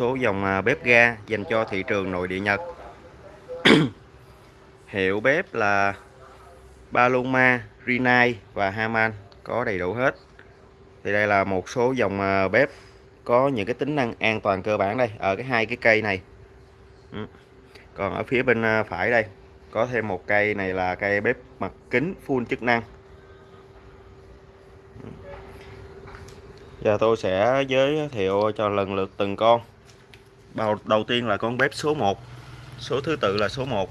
số dòng à, bếp ga dành cho thị trường nội địa Nhật. Hiệu bếp là Paloma, Rinnai và Haman có đầy đủ hết. Thì đây là một số dòng à, bếp có những cái tính năng an toàn cơ bản đây ở cái hai cái cây này. Ừ. Còn ở phía bên à, phải đây có thêm một cây này là cây bếp mặt kính full chức năng. Ừ. Giờ tôi sẽ giới thiệu cho lần lượt từng con đầu, đầu tiên là con bếp số 1 số thứ tự là số 1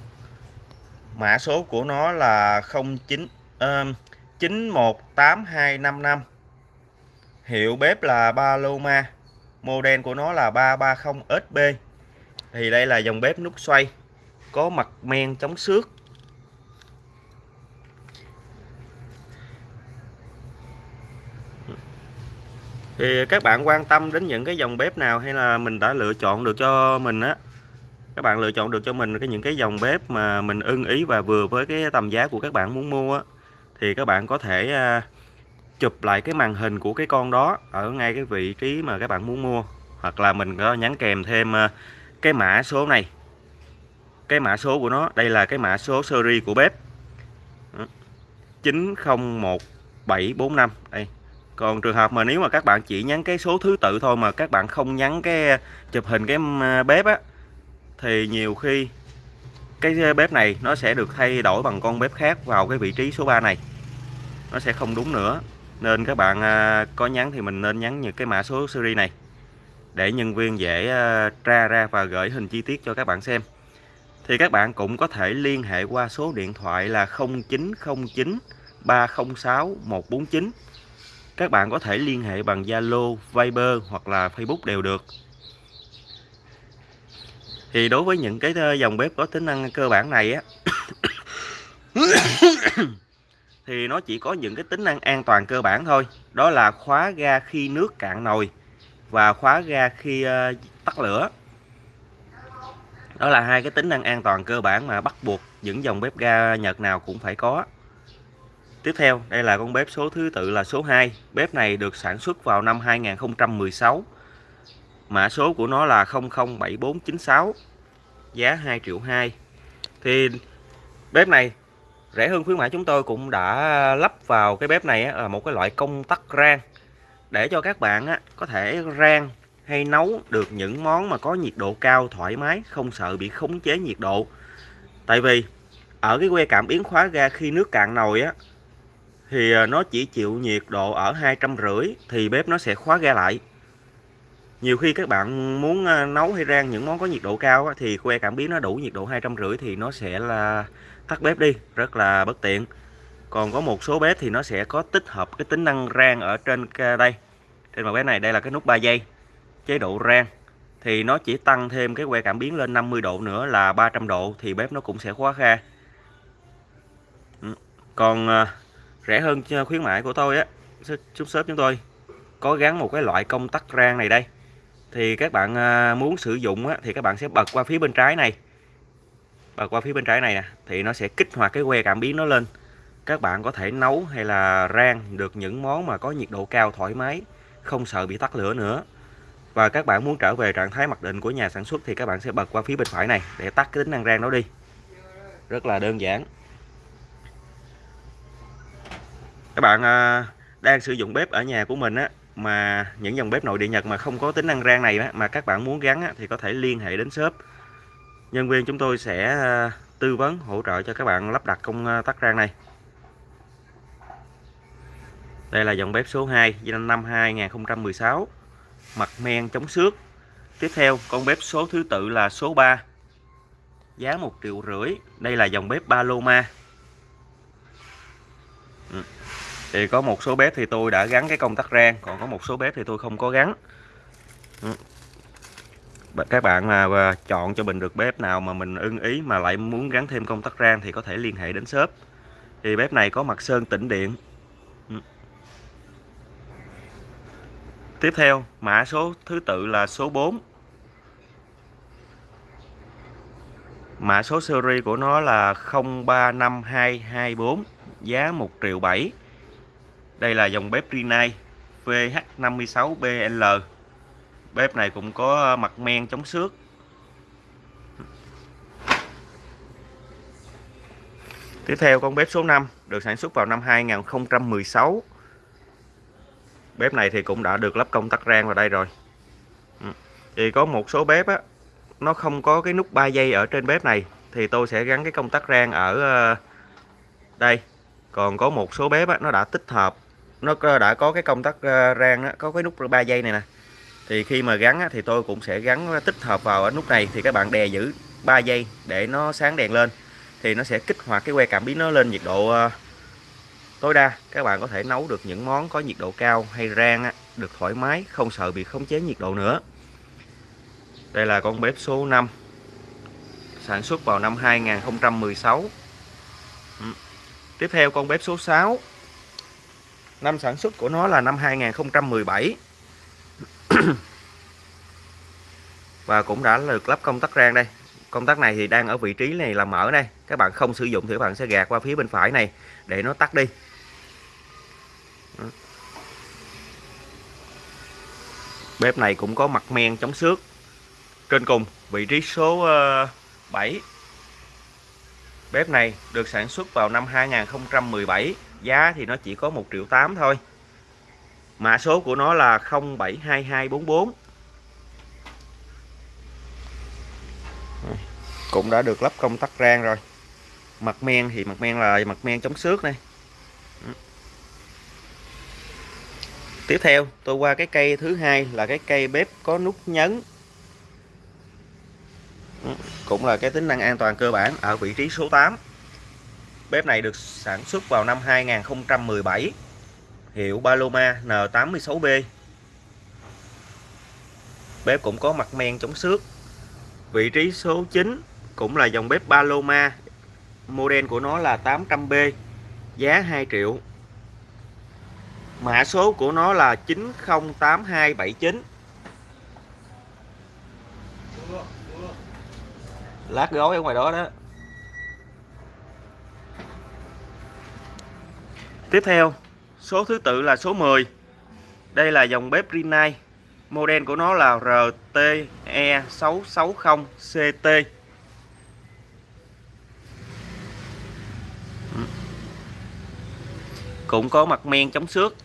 mã số của nó là 09 uh, 918255 hiệu bếp là Paloma. Model của nó là 330 SB thì đây là dòng bếp nút xoay. Có mặt men chống xước. Thì các bạn quan tâm đến những cái dòng bếp nào hay là mình đã lựa chọn được cho mình á? Các bạn lựa chọn được cho mình cái những cái dòng bếp mà mình ưng ý và vừa với cái tầm giá của các bạn muốn mua á, thì các bạn có thể à, chụp lại cái màn hình của cái con đó ở ngay cái vị trí mà các bạn muốn mua. Hoặc là mình có nhắn kèm thêm à, cái mã số này. Cái mã số của nó, đây là cái mã số series của bếp. Ừ. 901745 đây còn trường hợp mà nếu mà các bạn chỉ nhắn cái số thứ tự thôi mà các bạn không nhắn cái chụp hình cái bếp á, thì nhiều khi cái bếp này nó sẽ được thay đổi bằng con bếp khác vào cái vị trí số 3 này. Nó sẽ không đúng nữa. Nên các bạn à, có nhắn thì mình nên nhắn những cái mã số series này để nhân viên dễ à, tra ra và gửi hình chi tiết cho các bạn xem. Thì các bạn cũng có thể liên hệ qua số điện thoại là 0909 306 149 các bạn có thể liên hệ bằng Zalo, Viber hoặc là Facebook đều được. Thì đối với những cái ờ, dòng bếp có tính năng cơ bản này á thì nó chỉ có những cái tính năng an toàn cơ bản thôi. Đó là khóa ga khi nước cạn nồi và khóa ga khi ờ, tắt lửa. Đó là hai cái tính năng an toàn cơ bản mà bắt buộc những dòng bếp ga Nhật nào cũng phải có. Tiếp theo, đây là con bếp số thứ tự là số 2. Bếp này được sản xuất vào năm 2016. Mã số của nó là 007496. Giá 2 triệu 2. Thì bếp này rẻ hơn khuyến mãi chúng tôi cũng đã lắp vào cái bếp này là một cái loại công tắc rang để cho các bạn có thể rang hay nấu được những món mà có nhiệt độ cao thoải mái không sợ bị khống chế nhiệt độ tại vì ở cái que cảm biến khóa ga khi nước cạn nồi á thì à, nó chỉ chịu nhiệt độ ở hai trăm rưỡi thì bếp nó sẽ khóa ga lại. Nhiều khi các bạn muốn à, nấu hay rang những món có nhiệt độ cao thì que cảm biến nó đủ nhiệt độ hai trăm rưỡi thì nó sẽ là tắt bếp đi, rất là bất tiện. Còn có một số bếp thì nó sẽ có tích hợp cái tính năng rang ở trên đây, trên mặt bếp này, đây là cái nút 3 giây, chế độ rang. Thì nó chỉ tăng thêm cái que cảm biến lên 50 độ nữa là 300 độ thì bếp nó cũng sẽ khóa ga. Ừ, còn à, rẻ hơn ờ, khuyến mại của tôi á chút shop chúng tôi. Có gắn một cái loại công tắc rang này đây. Thì các bạn ờ, muốn sử dụng á, thì các bạn sẽ bật qua phía bên trái này. Bật qua phía bên trái này nè thì nó sẽ kích hoạt cái que cảm biến nó lên. Các bạn có thể nấu hay là rang được những món mà có nhiệt độ cao thoải mái không sợ bị tắt lửa nữa. Và các bạn muốn trở về trạng thái mặc định của nhà sản xuất thì các bạn sẽ bật qua phía bên phải này để tắt cái tính năng rang đó đi. Rất là đơn giản. Các bạn à, đang sử dụng bếp ở nhà của mình á mà những dòng bếp nội địa Nhật mà không có tính năng rang này á, mà các bạn muốn gắn á, thì có thể liên hệ đến shop. Nhân viên chúng tôi sẽ à, tư vấn hỗ trợ cho các bạn lắp đặt công à, tắc rang này. Đây là dòng bếp số 2 năm 2016 mặt men chống xước. Tiếp theo con bếp số thứ tự là số 3 giá 1 triệu rưỡi. Đây là dòng bếp Paloma. Thì có một số bếp thì tôi đã gắn cái công tắc rang, còn có một số bếp thì tôi không có gắn. Ừ. Các bạn mà chọn cho mình được bếp nào mà mình ưng ý mà lại muốn gắn thêm công tắc rang thì có thể liên hệ đến shop. Thì bếp này có mặt sơn tĩnh điện. Ừ. Tiếp theo, mã số, thứ tự là số 4 mã số series của nó là 035224 giá 1 triệu 7 đây là dòng bếp Rinnai VH56BL bếp này cũng có mặt men chống xước. Tiếp theo con bếp số 5 được sản xuất vào năm 2016 bếp này thì cũng đã được lắp công tắc rang vào đây rồi. Ừ. Thì có một số bếp á nó không có cái nút 3 giây ở trên bếp này thì tôi sẽ gắn cái công tắc rang ở ờ, đây. Còn có một số bếp á, nó đã tích hợp nó đã có cái công tắc ờ, rang đó, có cái nút 3 giây này nè. Thì khi mà gắn á, thì tôi cũng sẽ gắn tích hợp vào ở nút này. Thì các bạn đè giữ 3 giây để nó sáng đèn lên. Thì nó sẽ kích hoạt cái que cảm biến nó lên nhiệt độ ờ, tối đa. Các bạn có thể nấu được những món có nhiệt độ cao hay rang á, được thoải mái không sợ bị khống chế nhiệt độ nữa. Đây là con bếp số 5 sản xuất vào năm 2016 ừ. tiếp theo con bếp số 6 năm sản xuất của nó là năm 2017 và cũng đã được lắp công tắc rang đây. Công tắc này thì đang ở vị trí này là mở đây. Các bạn không sử dụng thì các bạn sẽ gạt qua phía bên phải này để nó tắt đi. Bếp này cũng có mặt men chống xước. Trên cùng, vị trí số ờ, 7 bếp này được sản xuất vào năm 2017 giá thì nó chỉ có 1 triệu 8 thôi. Mã số của nó là 072244 cũng đã được lắp công tắc rang rồi. Mặt men thì mặt men là mặt men chống xước này. Tiếp theo, tôi qua cái cây thứ hai là cái cây bếp có nút nhấn. Cũng là cái tính năng an toàn cơ bản ở vị trí số 8 bếp này được sản xuất vào năm 2017 hiệu Paloma N86B bếp cũng có mặt men chống xước. Vị trí số 9 cũng là dòng bếp Paloma. Model của nó là 800B giá 2 triệu. Mã số của nó là 908279 lát gói ở ngoài đó đó. Tiếp theo, số thứ tự là số 10 đây là dòng bếp Rinnai. Model của nó là RTE660CT cũng có mặt men chống xước.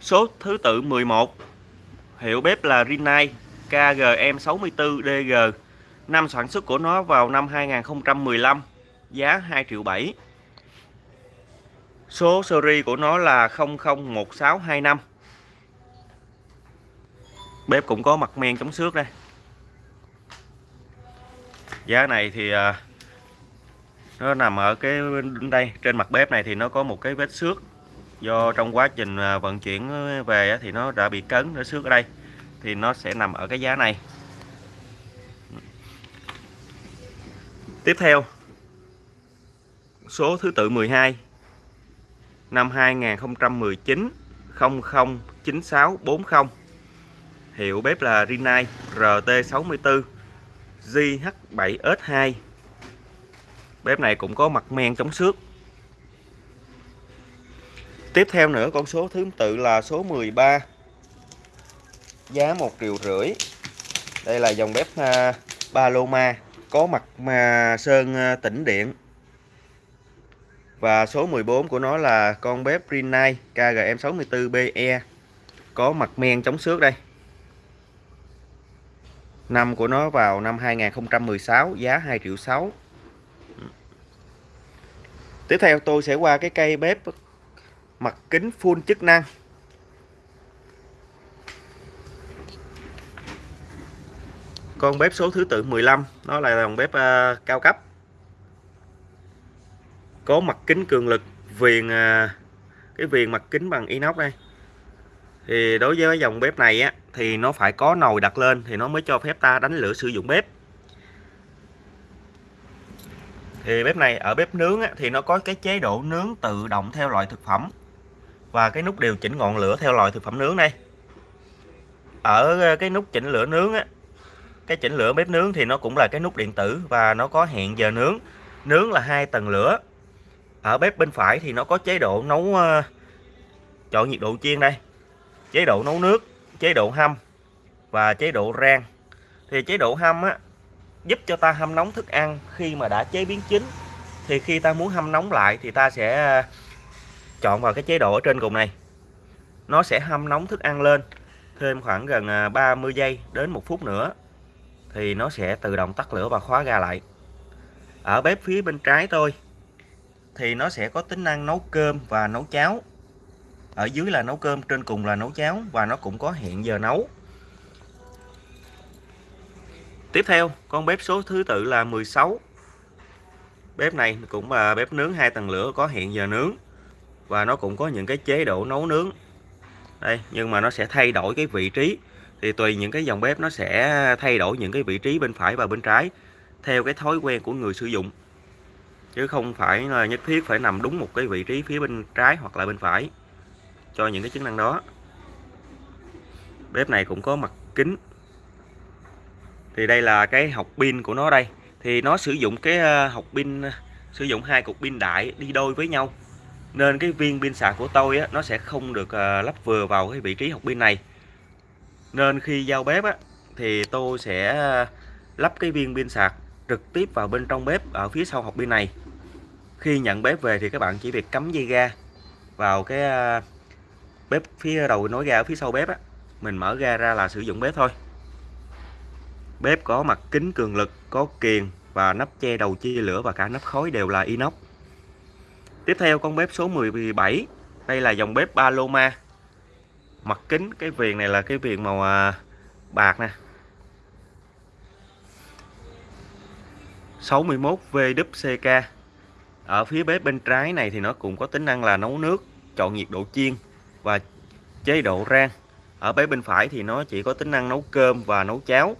Số thứ tự 11 hiệu bếp là Rinnai KGM64DG năm sản xuất của nó vào năm 2015 giá 2 triệu 7 số series của nó là 001625 bếp cũng có mặt men chống xước đây. Giá này thì à, nó nằm ở cái đây, trên mặt bếp này thì nó có một cái vết xước. Do trong quá trình à, vận chuyển về thì nó đã bị cấn, nó xước ở đây. Thì nó sẽ nằm ở cái giá này. Tiếp theo, số thứ tự 12 năm 2019 009640 hiệu bếp là Rinnai RT64 JH7S2 bếp này cũng có mặt men chống xước. Tiếp theo nữa con số thứ tự là số 13 giá 1 triệu rưỡi. Đây là dòng bếp uh, Paloma có mặt mà sơn uh, tĩnh điện và số 14 của nó là con bếp Rinnai KGM64BE có mặt men chống xước đây. Năm của nó vào năm 2016 giá 2 triệu 6 tiếp theo tôi sẽ qua cái cây bếp mặt kính full chức năng. Con bếp số thứ tự 15 nó là dòng bếp uh, cao cấp có mặt kính cường lực viền à, cái viền mặt kính bằng inox đây. Thì đối với dòng bếp này á thì nó phải có nồi đặt lên thì nó mới cho phép ta đánh lửa sử dụng bếp. Thì bếp này ở bếp nướng á, thì nó có cái chế độ nướng tự động theo loại thực phẩm và cái nút điều chỉnh ngọn lửa theo loại thực phẩm nướng đây. Ở à, cái nút chỉnh lửa nướng á cái chỉnh lửa bếp nướng thì nó cũng là cái nút điện tử và nó có hẹn giờ nướng. Nướng là hai tầng lửa ở bếp bên phải thì nó có chế độ nấu uh, chọn nhiệt độ chiên đây. Chế độ nấu nước chế độ hâm và chế độ rang. Thì chế độ hâm á giúp cho ta hâm nóng thức ăn khi mà đã chế biến chín. Thì khi ta muốn hâm nóng lại thì ta sẽ ờ, chọn vào cái chế độ ở trên cùng này. Nó sẽ hâm nóng thức ăn lên thêm khoảng gần ờ, 30 giây đến một phút nữa thì nó sẽ tự động tắt lửa và khóa ga lại. Ở bếp phía bên trái tôi thì nó sẽ có tính năng nấu cơm và nấu cháo. Ở dưới là nấu cơm, trên cùng là nấu cháo và nó cũng có hẹn giờ nấu. Tiếp theo, con bếp số thứ tự là 16 bếp này cũng là bếp nướng hai tầng lửa có hẹn giờ nướng và nó cũng có những cái chế độ nấu nướng. Đây, nhưng mà nó sẽ thay đổi cái vị trí. Thì tùy những cái dòng bếp nó sẽ thay đổi những cái vị trí bên phải và bên trái theo cái thói quen của người sử dụng chứ không phải là nhất thiết phải nằm đúng một cái vị trí phía bên trái hoặc là bên phải cho những cái chức năng đó. Bếp này cũng có mặt kính. Thì đây là cái học pin của nó đây. Thì nó sử dụng cái ờ, học pin ờ, sử dụng hai cục pin đại đi đôi với nhau. Nên cái viên pin sạc của tôi á, nó sẽ không được ờ, lắp vừa vào cái vị trí học pin này. Nên khi giao bếp á, thì tôi sẽ lắp cái viên pin sạc trực tiếp vào bên trong bếp ở phía sau học pin này khi nhận bếp về thì các bạn chỉ việc cắm dây ga vào cái à, bếp phía đầu nối ga ở phía sau bếp á. Mình mở ga ra là sử dụng bếp thôi. Bếp có mặt kính cường lực, có kiềng và nắp che đầu chia lửa và cả nắp khói đều là inox. Tiếp theo con bếp số 17 đây là dòng bếp Paloma. Mặt kính, cái viền này là cái viền màu à, bạc nè. 61 VWCK ở phía bếp bên trái này thì nó cũng có tính năng là nấu nước chọn nhiệt độ chiên và chế độ rang. Ở bếp bên phải thì nó chỉ có tính năng nấu cơm và nấu cháo.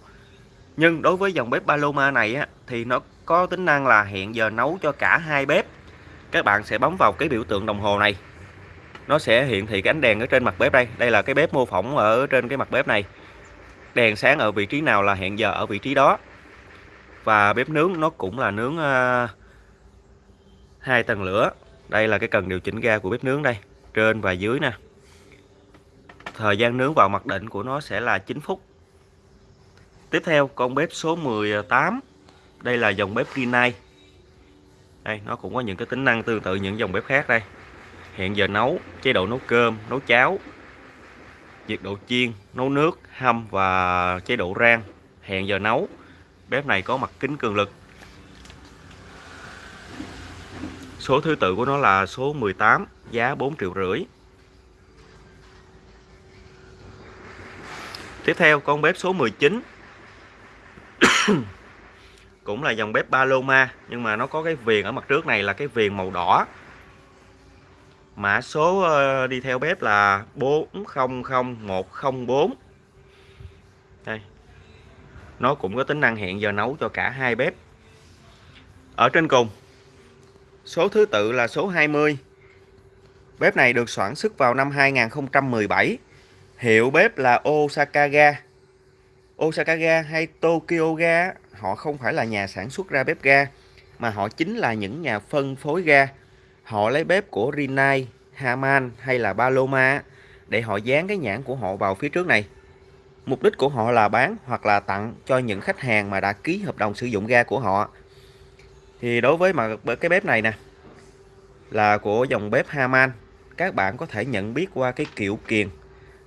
Nhưng đối với dòng bếp Paloma này á, thì nó có tính năng là hẹn giờ nấu cho cả hai bếp. Các bạn sẽ bấm vào cái biểu tượng đồng hồ này. Nó sẽ hiện thị cái ánh đèn ở trên mặt bếp đây. Đây là cái bếp mô phỏng ở trên cái mặt bếp này. Đèn sáng ở vị trí nào là hẹn giờ ở vị trí đó. Và bếp nướng nó cũng là nướng uh, hai tầng lửa. Đây là cái cần điều chỉnh ga của bếp nướng đây, trên và dưới nè. Thời gian nướng vào mặc định của nó sẽ là 9 phút. Tiếp theo, con bếp số 18 đây là dòng bếp Rinnai đây, nó cũng có những cái tính năng tương tự những dòng bếp khác đây. Hiện giờ nấu, chế độ nấu cơm, nấu cháo, nhiệt độ chiên, nấu nước, hâm và chế độ rang. Hẹn giờ nấu. Bếp này có mặt kính cường lực. Số thứ tự của nó là số 18 giá 4 triệu rưỡi. Tiếp theo, con bếp số 19 cũng là dòng bếp Paloma, nhưng mà nó có cái viền ở mặt trước này là cái viền màu đỏ. Mã số ờ, đi theo bếp là 400104 đây. Nó cũng có tính năng hẹn giờ nấu cho cả hai bếp. Ở trên cùng số thứ tự là số 20 bếp này được sản xuất vào năm 2017 hiệu bếp là Osaka Ga Osaka Ga hay Tokyo Ga họ không phải là nhà sản xuất ra bếp ga mà họ chính là những nhà phân phối ga. Họ lấy bếp của Rinnai, Haman hay là Paloma để họ dán cái nhãn của họ vào phía trước này. Mục đích của họ là bán hoặc là tặng cho những khách hàng mà đã ký hợp đồng sử dụng ga của họ thì đối với mà cái bếp này nè, là của dòng bếp Haman. Các bạn có thể nhận biết qua cái kiểu kiền.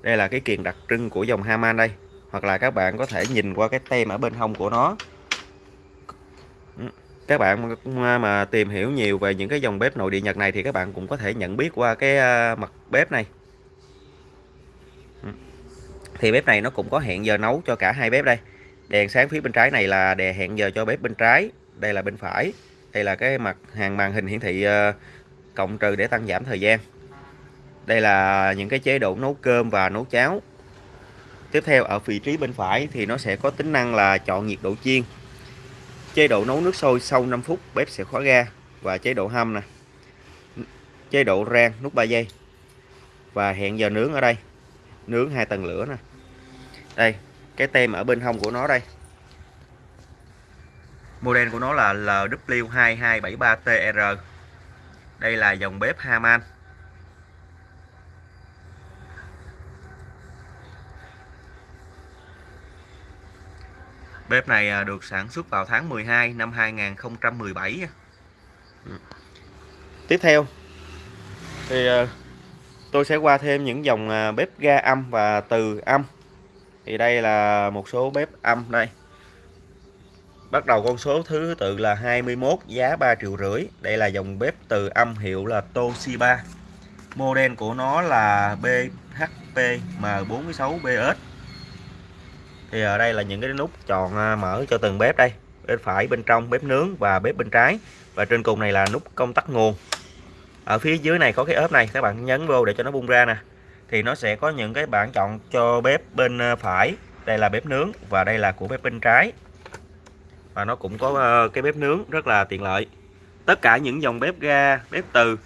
Đây là cái kiền đặc trưng của dòng Haman đây. Hoặc là các bạn có thể nhìn qua cái tem ở bên hông của nó. Ừ, các bạn mà tìm hiểu nhiều về những cái dòng bếp nội địa Nhật này thì các bạn cũng có thể nhận biết qua cái à, mặt bếp này. Ừ, thì bếp này nó cũng có hẹn giờ nấu cho cả hai bếp đây. Đèn sáng phía bên trái này là đèn hẹn giờ cho bếp bên trái đây là bên phải. Đây là cái mặt hàng màn hình hiển thị ờ, cộng trừ để tăng giảm thời gian. Đây là những cái chế độ nấu cơm và nấu cháo. Tiếp theo, ở vị trí bên phải thì nó sẽ có tính năng là chọn nhiệt độ chiên. Chế độ nấu nước sôi sau 5 phút bếp sẽ khóa ga và chế độ hâm nè. Chế độ rang nút 3 giây. Và hẹn giờ nướng ở đây. Nướng hai tầng lửa nè. Đây, cái tem ở bên hông của nó đây model của nó là LW2273TR đây là dòng bếp Haman. Bếp này à, được sản xuất vào tháng 12 năm 2017 ừ. tiếp theo, thì à, tôi sẽ qua thêm những dòng à, bếp ga âm và từ âm. Thì đây là một số bếp âm đây bắt đầu con số thứ tự là 21 giá 3 triệu rưỡi. Đây là dòng bếp từ âm hiệu là Toshiba. Model của nó là BHP M46BS thì ở đây là những cái nút tròn à, mở cho từng bếp đây. Bên phải, bên trong, bếp nướng và bếp bên trái. Và trên cùng này là nút công tắc nguồn. Ở phía dưới này có cái ốp này, các bạn nhấn vô để cho nó bung ra nè. Thì nó sẽ có những cái bảng chọn cho bếp bên à, phải. Đây là bếp nướng và đây là của bếp bên trái và nó cũng có ờ, cái bếp nướng rất là tiện lợi. Tất cả những dòng bếp ga, bếp từ,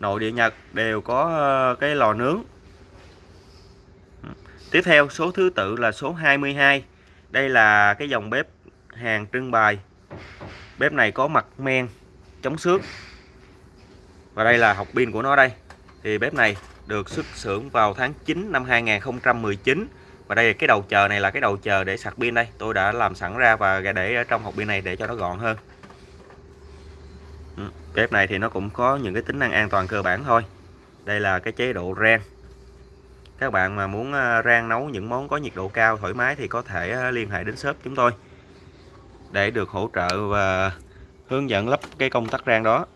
nội địa Nhật đều có ờ, cái lò nướng. Tiếp theo, số thứ tự là số 22 Đây là cái dòng bếp hàng trưng bày. Bếp này có mặt men, chống xước. Và đây là học pin của nó đây. Thì bếp này được xuất xưởng vào tháng 9 năm 2019 và đây, cái đầu chờ này là cái đầu chờ để sạc pin đây. Tôi đã làm sẵn ra và để ở trong hộp pin này để cho nó gọn hơn. Ừ, bếp này thì nó cũng có những cái tính năng an toàn cơ bản thôi. Đây là cái chế độ rang. Các bạn mà muốn ờ, rang nấu những món có nhiệt độ cao, thoải mái thì có thể ờ, liên hệ đến shop chúng tôi để được hỗ trợ và hướng dẫn lắp cái công tắc rang đó.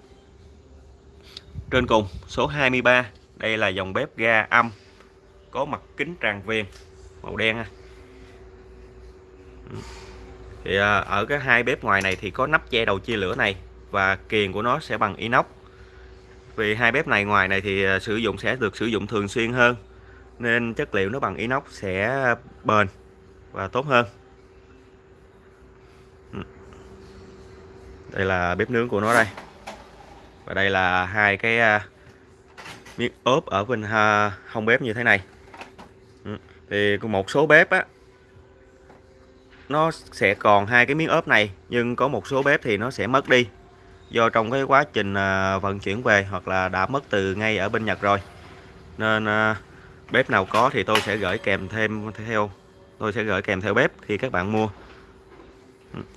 Trên cùng, số 23 đây là dòng bếp ga âm, có mặt kính tràn viền màu đen ha. Ừ. Thì à, ở cái hai bếp ngoài này thì có nắp che đầu chia lửa này và kiềng của nó sẽ bằng inox. Vì hai bếp này ngoài này thì à, sử dụng sẽ được sử dụng thường xuyên hơn, nên chất liệu nó bằng inox sẽ bền và tốt hơn. Ừ. Đây là bếp nướng của nó đây. Và đây là hai cái à, miếng ốp ở bên hông bếp như thế này thì một số bếp á, nó sẽ còn hai cái miếng ốp này, nhưng có một số bếp thì nó sẽ mất đi do trong cái quá trình à, vận chuyển về hoặc là đã mất từ ngay ở bên Nhật rồi. Nên à, bếp nào có thì tôi sẽ gửi kèm thêm theo, tôi sẽ gửi kèm theo bếp khi các bạn mua.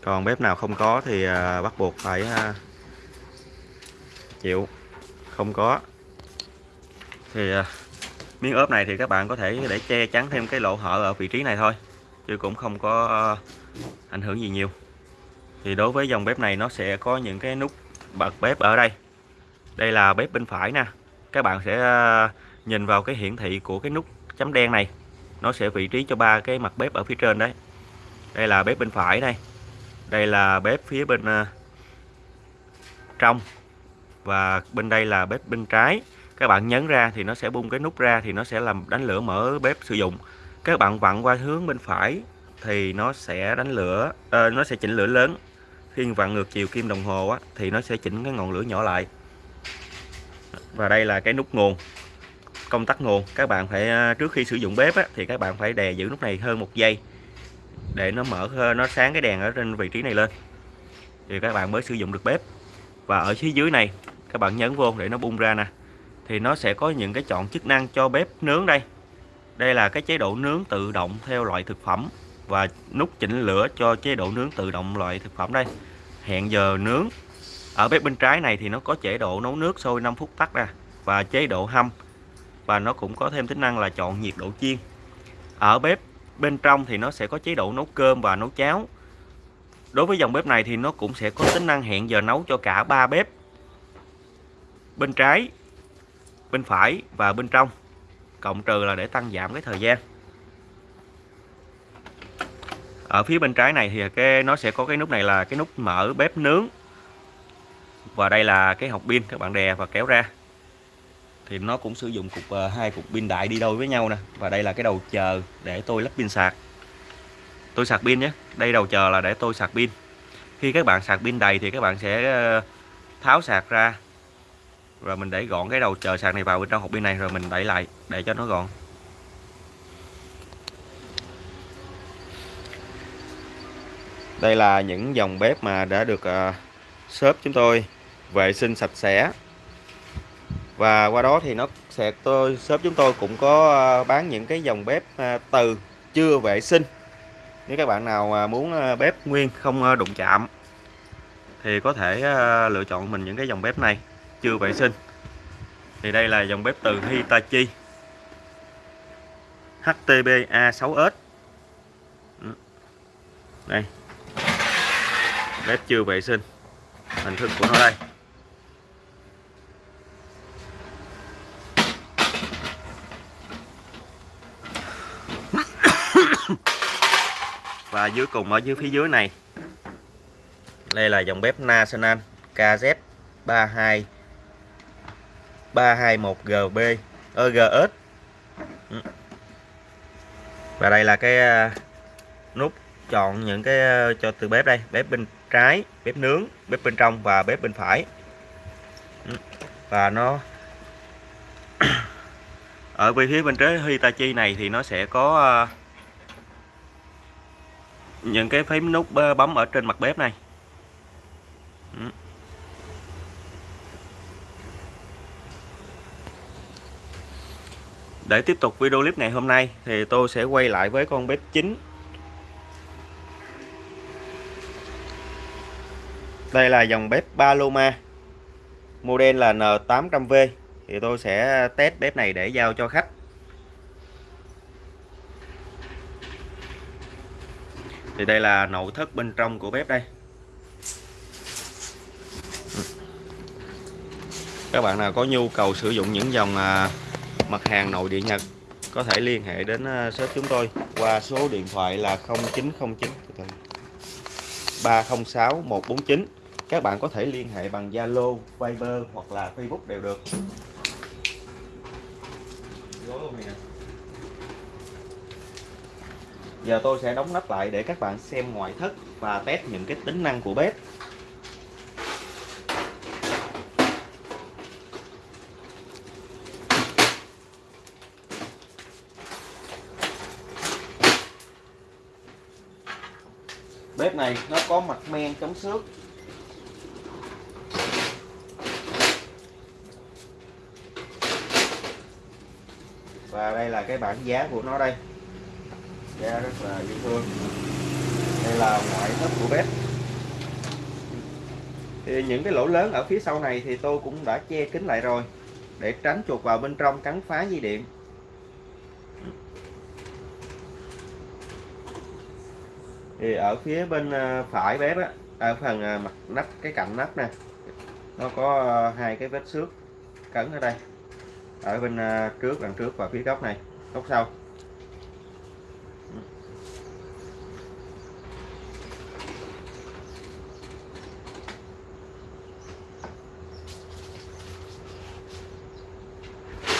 Còn bếp nào không có thì à, bắt buộc phải chịu, không có. Thì miếng ốp này thì các bạn có thể để che chắn thêm cái lỗ hở ở vị trí này thôi, chứ cũng không có ờ, ảnh hưởng gì nhiều. Thì đối với dòng bếp này nó sẽ có những cái nút bật bếp ở đây. Đây là bếp bên phải nè. Các bạn sẽ ờ, nhìn vào cái hiển thị của cái nút chấm đen này. Nó sẽ vị trí cho ba cái mặt bếp ở phía trên đấy. Đây là bếp bên phải đây đây là bếp phía bên ờ, trong. Và bên đây là bếp bên trái các bạn nhấn ra thì nó sẽ bung cái nút ra thì nó sẽ làm đánh lửa mở bếp sử dụng. Các bạn vặn qua hướng bên phải thì nó sẽ đánh lửa à, nó sẽ chỉnh lửa lớn. Khi vặn ngược chiều kim đồng hồ á, thì nó sẽ chỉnh cái ngọn lửa nhỏ lại. Và đây là cái nút nguồn công tắc nguồn. Các bạn phải ờ, trước khi sử dụng bếp á, thì các bạn phải đè giữ nút này hơn một giây để nó mở ờ, nó sáng cái đèn ở trên vị trí này lên. Thì các bạn mới sử dụng được bếp. Và ở phía dưới này các bạn nhấn vô để nó bung ra nè thì nó sẽ có những cái chọn chức năng cho bếp nướng đây. Đây là cái chế độ nướng tự động theo loại thực phẩm và nút chỉnh lửa cho chế độ nướng tự động loại thực phẩm đây. Hẹn giờ nướng. Ở bếp bên trái này thì nó có chế độ nấu nước sôi 5 phút tắt ra và chế độ hâm. Và nó cũng có thêm tính năng là chọn nhiệt độ chiên. Ở bếp bên trong thì nó sẽ có chế độ nấu cơm và nấu cháo. Đối với dòng bếp này thì nó cũng sẽ có tính năng hẹn giờ nấu cho cả ba bếp. Bên trái bên phải và bên trong. Cộng trừ là để tăng giảm cái thời gian. Ở phía bên trái này thì cái, nó sẽ có cái nút này là cái nút mở bếp nướng. Và đây là cái hộp pin các bạn đè và kéo ra. Thì nó cũng sử dụng cục ờ, hai cục pin đại đi đôi với nhau nè. Và đây là cái đầu chờ để tôi lắp pin sạc. Tôi sạc pin nhé. Đây đầu chờ là để tôi sạc pin. Khi các bạn sạc pin đầy thì các bạn sẽ ờ, tháo sạc ra rồi mình để gọn cái đầu chờ sạc này vào bên trong hộp pin này rồi mình đẩy lại để cho nó gọn. Đây là những dòng bếp mà đã được uh, shop chúng tôi vệ sinh sạch sẽ. Và qua đó thì nó sẽ tôi shop chúng tôi cũng có ờ, bán những cái dòng bếp ờ, từ chưa vệ sinh. Nếu các bạn nào muốn bếp nguyên không đụng chạm thì có thể lựa chọn mình những cái dòng bếp này chưa vệ sinh. Thì đây là dòng bếp từ Hitachi. HTB A6S ừ. đây. Bếp chưa vệ sinh. Hình thức của nó đây. Và dưới cùng ở dưới phía dưới này. Đây là dòng bếp National KZ32 321GB GS ừ. và đây là cái à, nút chọn những cái à, cho từ bếp đây, bếp bên trái, bếp nướng, bếp bên trong và bếp bên phải. Ừ. Và nó ở bên phía bên trái Hitachi này thì nó sẽ có à, những cái phím nút bấm ở trên mặt bếp này. Ừ. để tiếp tục video clip ngày hôm nay thì tôi sẽ quay lại với con bếp chính. Đây là dòng bếp Paloma, model là N800V thì tôi sẽ test bếp này để giao cho khách. Thì đây là nội thất bên trong của bếp đây. Các bạn nào có nhu cầu sử dụng những dòng à, mặt hàng nội địa Nhật có thể liên hệ đến ờ, shop chúng tôi qua số điện thoại là 0909 306 149 các bạn có thể liên hệ bằng Zalo, Viber hoặc là Facebook đều được. Giờ tôi sẽ đóng nắp lại để các bạn xem ngoại thất và test những cái tính năng của bếp. Bếp này nó có mặt men chống xước. Và đây là cái bảng giá của nó đây. Giá rất là dễ thương. Đây là ngoại thất của bếp. Thì những cái lỗ lớn ở phía sau này thì tôi cũng đã che kín lại rồi, để tránh chuột vào bên trong cắn phá dây điện. Thì ở phía bên à, phải bếp á ở phần à, mặt nắp, cái cạnh nắp nè, nó có hai cái vết xước cấn ở đây. Ở bên trước, đằng trước và phía góc này, góc sau.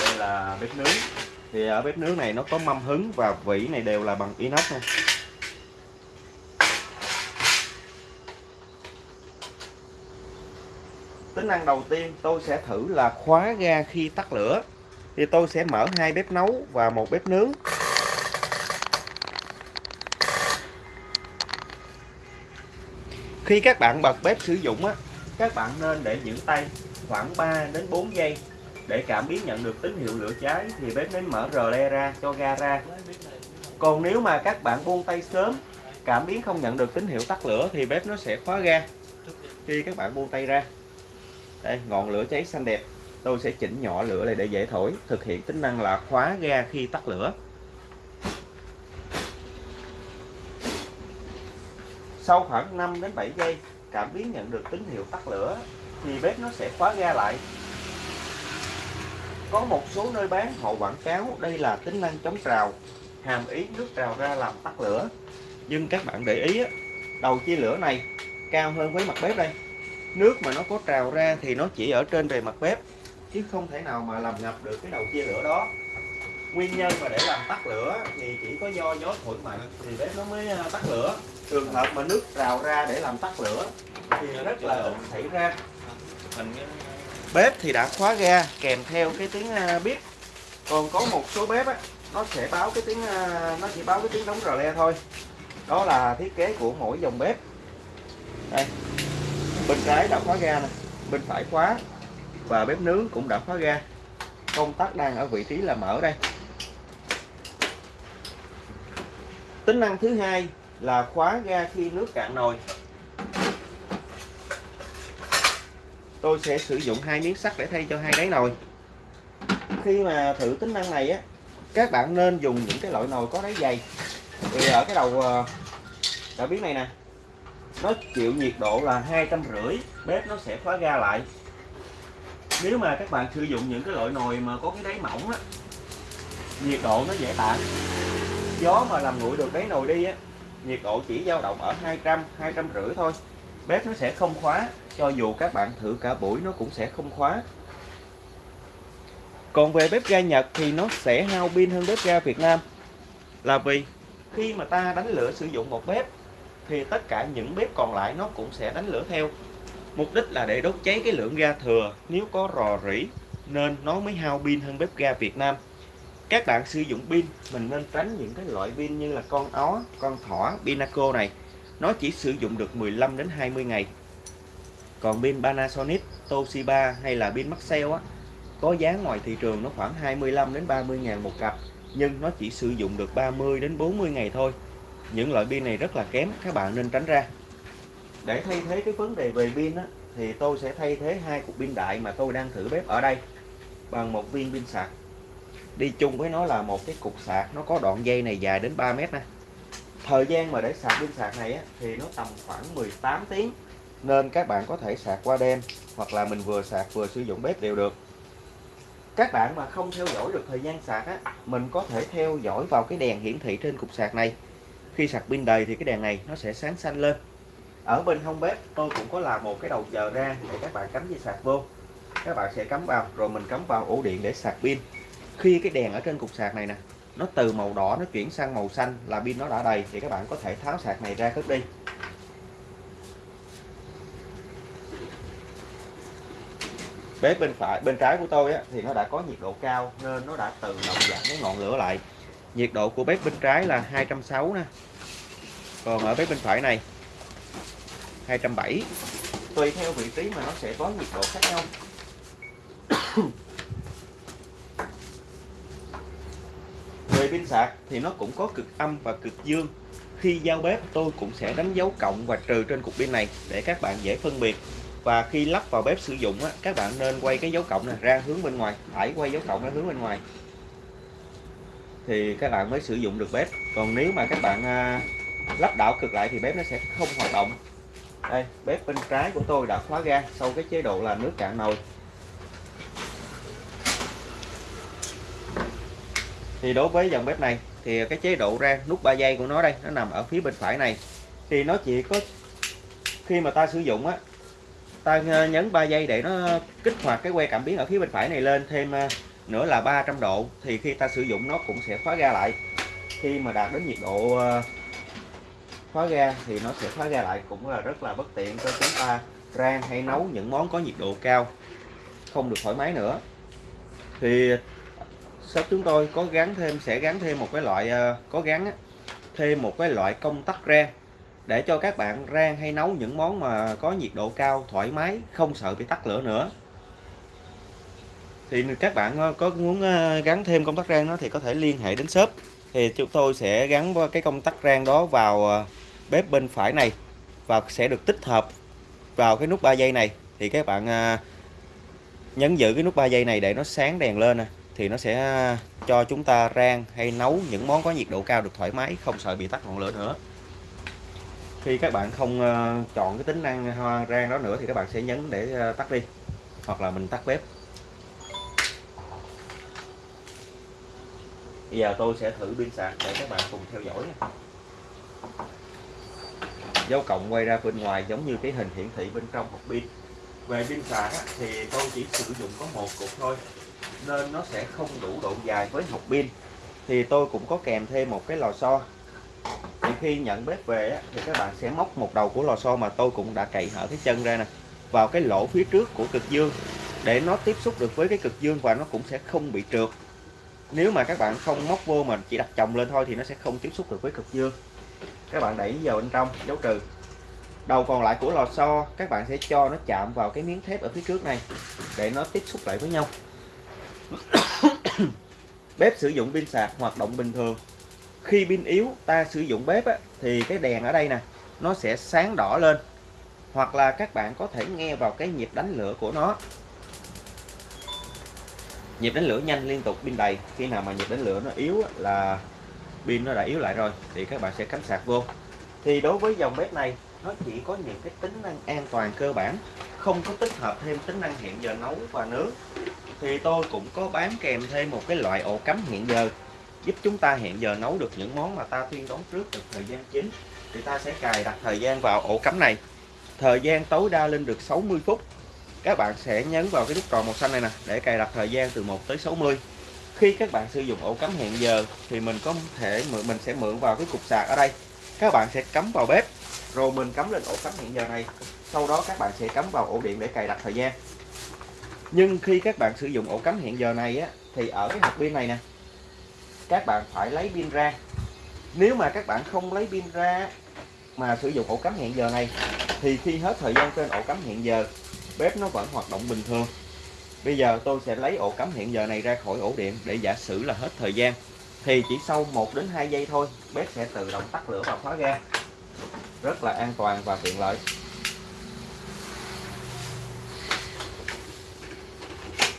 Đây là bếp nướng. Thì ở bếp nướng này nó có mâm hứng và vỉ này đều là bằng inox nha. Tính năng đầu tiên tôi sẽ thử là khóa ga khi tắt lửa. Thì tôi sẽ mở hai bếp nấu và một bếp nướng. Khi các bạn bật bếp sử dụng á, các bạn nên để giữ tay khoảng 3 đến 4 giây. Để cảm biến nhận được tín hiệu lửa cháy thì bếp mới mở rờ le ra cho ga ra. Còn nếu mà các bạn buông tay sớm, cảm biến không nhận được tín hiệu tắt lửa thì bếp nó sẽ khóa ga. Khi các bạn buông tay ra đây ngọn lửa cháy xanh đẹp. Tôi sẽ chỉnh nhỏ lửa này để dễ thổi, thực hiện tính năng là khóa ga khi tắt lửa. Sau khoảng 5 đến 7 giây, cảm biến nhận được tín hiệu tắt lửa, thì bếp nó sẽ khóa ga lại. Có một số nơi bán, họ quảng cáo đây là tính năng chống trào, hàm ý nước trào ra làm tắt lửa. Nhưng các bạn để ý đầu chia lửa này cao hơn với mặt bếp đây nước mà nó có trào ra thì nó chỉ ở trên bề mặt bếp chứ không thể nào mà làm ngập được cái đầu chia lửa đó. Nguyên nhân mà để làm tắt lửa thì chỉ có do gió thổi mạnh thì bếp nó mới à, tắt lửa. Trường hợp mà nước trào ra để làm tắt lửa thì rất là ít xảy ra. Bếp thì đã khóa ga kèm theo cái tiếng à, bếp. Còn có một số bếp á nó sẽ báo cái tiếng à, nó chỉ báo cái tiếng đóng rờ le thôi. Đó là thiết kế của mỗi dòng bếp. Đây bên trái đã khóa ga nè bên phải khóa và bếp nướng cũng đã khóa ga. Công tắc đang ở vị trí là mở đây. Tính năng thứ hai là khóa ga khi nước cạn nồi. Tôi sẽ sử dụng hai miếng sắt để thay cho hai đáy nồi. Khi mà thử tính năng này á các bạn nên dùng những cái loại nồi có đáy dày. Thì ở cái đầu ờ, đã biết này nè nó chịu nhiệt độ là hai trăm rưỡi, bếp nó sẽ khóa ga lại. Nếu mà các bạn sử dụng những cái loại nồi mà có cái đáy mỏng á, nhiệt độ nó dễ tản. Gió mà làm nguội được đáy nồi đi á, nhiệt độ chỉ dao động ở 200 200 rưỡi thôi. Bếp nó sẽ không khóa, cho dù các bạn thử cả buổi nó cũng sẽ không khóa. Còn về bếp ga Nhật thì nó sẽ hao pin hơn bếp ga Việt Nam. Là vì khi mà ta đánh lửa sử dụng một bếp thì tất cả những bếp còn lại nó cũng sẽ đánh lửa theo. Mục đích là để đốt cháy cái lượng ga thừa. Nếu có rò rỉ, nên nó mới hao pin hơn bếp ga Việt Nam. Các bạn sử dụng pin, mình nên tránh những cái loại pin như là con ó, con thỏ, pinaco này. Nó chỉ sử dụng được 15 đến 20 ngày. Còn pin Panasonic, Toshiba hay là pin Maxell á, có giá ngoài thị trường nó khoảng 25 đến 30 ngàn một cặp, nhưng nó chỉ sử dụng được 30 đến 40 ngày thôi những loại pin này rất là kém các bạn nên tránh ra. Để thay thế cái vấn đề về pin á, thì tôi sẽ thay thế hai cục pin đại mà tôi đang thử bếp ở đây bằng một viên pin sạc. Đi chung với nó là một cái cục sạc nó có đoạn dây này dài đến 3 mét nè. Thời gian mà để sạc pin sạc này á, thì nó tầm khoảng 18 tiếng. Nên các bạn có thể sạc qua đêm hoặc là mình vừa sạc vừa sử dụng bếp đều được. Các bạn mà không theo dõi được thời gian sạc á mình có thể theo dõi vào cái đèn hiển thị trên cục sạc này khi sạc pin đầy thì cái đèn này nó sẽ sáng xanh lên. Ở bên hông bếp tôi cũng có làm một cái đầu chờ ra để các bạn cắm dây sạc vô. Các bạn sẽ cắm vào rồi mình cắm vào ổ điện để sạc pin. Khi cái đèn ở trên cục sạc này nè nó từ màu đỏ nó chuyển sang màu xanh là pin nó đã đầy thì các bạn có thể tháo sạc này ra cất đi. Bếp bên phải bên trái của tôi á, thì nó đã có nhiệt độ cao nên nó đã tự động giảm cái ngọn lửa lại nhiệt độ của bếp bên trái là 260 nè. Còn ở bếp bên phải này 270 tùy theo vị trí mà nó sẽ có nhiệt độ khác nhau. Về pin sạc thì nó cũng có cực âm và cực dương. Khi giao bếp tôi cũng sẽ đánh dấu cộng và trừ trên cục pin này để các bạn dễ phân biệt. Và khi lắp vào bếp sử dụng á, các bạn nên quay cái dấu cộng này ra hướng bên ngoài. Phải quay dấu cộng ra hướng bên ngoài thì các bạn mới sử dụng được bếp. Còn nếu mà các bạn à, lắp đảo cực lại thì bếp nó sẽ không hoạt động. Đây, bếp bên trái của tôi đã khóa ga sau cái chế độ là nước cạn nồi. Thì đối với dòng bếp này, thì cái chế độ ra nút 3 giây của nó đây, nó nằm ở phía bên phải này. Thì nó chỉ có, khi mà ta sử dụng á, ta à, nhấn 3 giây để nó kích hoạt cái que cảm biến ở phía bên phải này lên thêm à, nữa là 300 độ, thì khi ta sử dụng nó cũng sẽ khóa ga lại. Khi mà đạt đến nhiệt độ ờ, khóa ga thì nó sẽ khóa ga lại cũng là rất là bất tiện cho chúng ta rang hay nấu những món có nhiệt độ cao, không được thoải mái nữa. Thì shop chúng tôi có gắn thêm, sẽ gắn thêm một cái loại ờ, có gắn thêm một cái loại công tắc rang để cho các bạn rang hay nấu những món mà có nhiệt độ cao, thoải mái, không sợ bị tắt lửa nữa thì các bạn ờ, có muốn ờ, gắn thêm công tắc rang đó thì có thể liên hệ đến shop. Thì chúng tôi sẽ gắn cái công tắc rang đó vào ờ, bếp bên phải này và sẽ được tích hợp vào cái nút 3 giây này. Thì các bạn nhấn giữ cái nút 3 giây này để nó sáng đèn lên nè, thì nó sẽ cho chúng ta rang hay nấu những món có nhiệt độ cao được thoải mái, không sợ bị tắt ngọn lửa nữa. Khi các bạn không chọn cái tính năng rang đó nữa thì các bạn sẽ nhấn để tắt đi hoặc là mình tắt bếp. Bây giờ tôi sẽ thử pin sạc để các bạn cùng theo dõi dấu cộng quay ra bên ngoài giống như cái hình hiển thị bên trong hộp pin. Về pin sạc thì tôi chỉ sử dụng có một cục thôi, nên nó sẽ không đủ độ dài với hộp pin. Thì tôi cũng có kèm thêm một cái lò xo. Thì khi nhận bếp về thì các bạn sẽ móc một đầu của lò xo mà tôi cũng đã cậy hở cái chân ra nè, vào cái lỗ phía trước của cực dương. Để nó tiếp xúc được với cái cực dương và nó cũng sẽ không bị trượt nếu mà các bạn không móc vô mà chỉ đặt chồng lên thôi thì nó sẽ không tiếp xúc được với cực dương. Các bạn đẩy vào bên trong dấu trừ. Đầu còn lại của lò xo các bạn sẽ cho nó chạm vào cái miếng thép ở phía trước này để nó tiếp xúc lại với nhau. Bếp sử dụng pin sạc hoạt động bình thường. Khi pin yếu ta sử dụng bếp á, thì cái đèn ở đây nè nó sẽ sáng đỏ lên. Hoặc là các bạn có thể nghe vào cái nhịp đánh lửa của nó nhịp đánh lửa nhanh liên tục, pin đầy. Khi nào mà nhịp đánh lửa nó yếu là pin nó đã yếu lại rồi, thì các bạn sẽ cắm sạc vô. Thì đối với dòng bếp này, nó chỉ có những cái tính năng an toàn cơ bản, không có tích hợp thêm tính năng hẹn giờ nấu và nướng. Thì tôi cũng có bán kèm thêm một cái loại ổ cắm hẹn giờ, giúp chúng ta hẹn giờ nấu được những món mà ta tuyên đoán trước được thời gian chính. Thì ta sẽ cài đặt thời gian vào ổ cắm này. Thời gian tối đa lên được 60 phút các bạn sẽ nhấn vào cái nút tròn màu xanh này nè, để cài đặt thời gian từ 1 tới 60 khi các bạn sử dụng ổ cắm hẹn giờ, thì mình có thể mình sẽ mượn vào cái cục sạc ở đây. Các bạn sẽ cắm vào bếp, rồi mình cắm lên ổ cắm hẹn giờ này. Sau đó các bạn sẽ cắm vào ổ điện để cài đặt thời gian. Nhưng khi các bạn sử dụng ổ cắm hẹn giờ này á, thì ở cái hộp pin này nè, các bạn phải lấy pin ra. Nếu mà các bạn không lấy pin ra mà sử dụng ổ cắm hẹn giờ này, thì khi hết thời gian trên ổ cắm hẹn giờ bếp nó vẫn hoạt động bình thường. Bây giờ tôi sẽ lấy ổ cắm hiện giờ này ra khỏi ổ điện để giả sử là hết thời gian. Thì chỉ sau 1 đến 2 giây thôi, bếp sẽ tự động tắt lửa và khóa ga. Rất là an toàn và tiện lợi.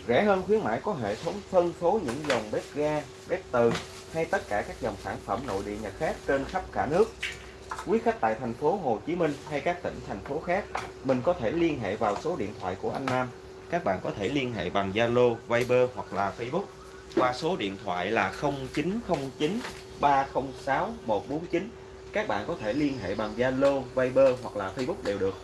Rẻ hơn khuyến mãi có hệ thống phân phối những dòng bếp ga, bếp từ hay tất cả các dòng sản phẩm nội địa nhà khác trên khắp cả nước quý khách tại thành phố Hồ Chí Minh hay các tỉnh thành phố khác mình có thể liên hệ vào số điện thoại của anh Nam. Các bạn có thể liên hệ bằng Zalo, Viber hoặc là Facebook qua số điện thoại là 0909 306 149 các bạn có thể liên hệ bằng Zalo, Viber hoặc là Facebook đều được.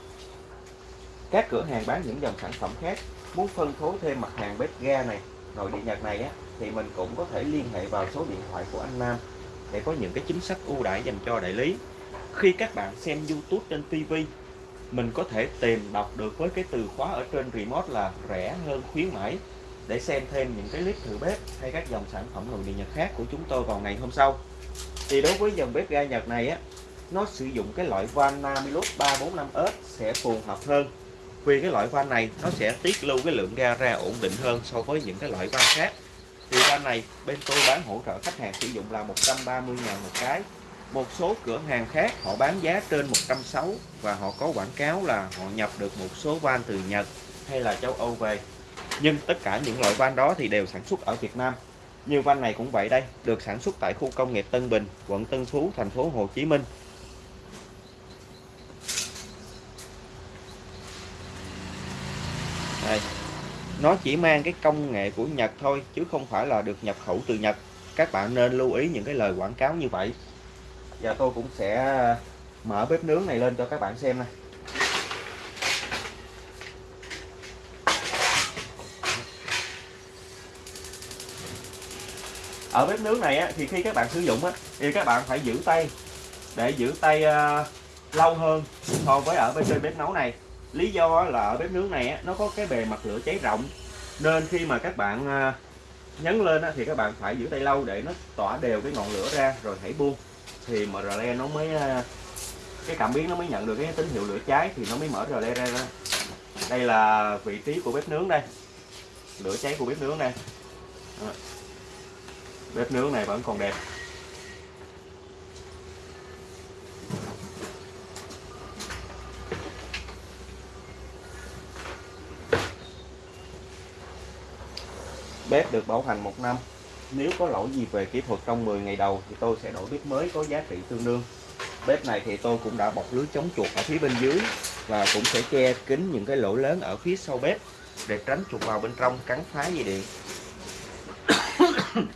Các cửa hàng bán những dòng sản phẩm khác muốn phân phối thêm mặt hàng bếp ga này nội địa Nhật này á thì mình cũng có thể liên hệ vào số điện thoại của anh Nam để có những cái chính sách ưu đãi dành cho đại lý khi các bạn xem YouTube trên TV mình có thể tìm đọc được với cái từ khóa ở trên remote là rẻ hơn khuyến mãi. Để xem thêm những cái clip thử bếp hay các dòng sản phẩm nội địa Nhật khác của chúng tôi vào ngày hôm sau. Thì đối với dòng bếp ga Nhật này á, nó sử dụng cái loại van Namilus 345S sẽ phù hợp hơn. Vì cái loại van này nó sẽ tiết lưu cái lượng ga ra ổn định hơn so với những cái loại van khác. Thì van này bên tôi bán hỗ trợ khách hàng sử dụng là 130 ngàn một cái một số cửa hàng khác họ bán giá trên 160 và họ có quảng cáo là họ nhập được một số van từ Nhật hay là châu Âu về. Nhưng tất cả những loại van đó thì đều sản xuất ở Việt Nam. Như van này cũng vậy đây, được sản xuất tại khu công nghiệp Tân Bình, quận Tân Phú, thành phố Hồ Chí Minh. Đây. Nó chỉ mang cái công nghệ của Nhật thôi, chứ không phải là được nhập khẩu từ Nhật. Các bạn nên lưu ý những cái lời quảng cáo như vậy giờ tôi cũng sẽ ờ, mở bếp nướng này lên cho các bạn xem này. Ở bếp nướng này á, thì khi các bạn sử dụng á, thì các bạn phải giữ tay để giữ tay uh, lâu hơn so với ở bên trên bếp nấu này. Lý do là ở bếp nướng này á, nó có cái bề mặt lửa cháy rộng nên khi mà các bạn uh, nhấn lên á, thì các bạn phải giữ tay lâu để nó tỏa đều cái ngọn lửa ra rồi hãy buông thì mà le nó mới ờ, cái cảm biến nó mới nhận được cái tín hiệu lửa cháy thì nó mới mở rle ra đây là vị trí của bếp nướng đây. Lửa cháy của bếp nướng đây. Đó. Bếp nướng này vẫn còn đẹp. Bếp được bảo hành một năm nếu có lỗi gì về kỹ thuật trong 10 ngày đầu thì tôi sẽ đổi bếp mới có giá trị tương đương bếp này thì tôi cũng đã bọc lưới chống chuột ở phía bên dưới và cũng sẽ che kín những cái lỗ lớn ở phía sau bếp để tránh chuột vào bên trong cắn phá dây điện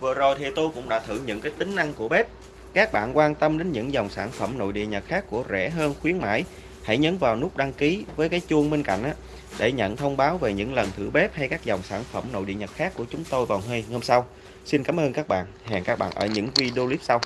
Vừa rồi thì tôi cũng đã thử những cái tính năng của bếp. Các bạn quan tâm đến những dòng sản phẩm nội địa Nhật khác của rẻ hơn khuyến mãi, hãy nhấn vào nút đăng ký với cái chuông bên cạnh á, để nhận thông báo về những lần thử bếp hay các dòng sản phẩm nội địa Nhật khác của chúng tôi vào ngày hôm sau. Xin cảm ơn các bạn. Hẹn các bạn ở những video clip sau.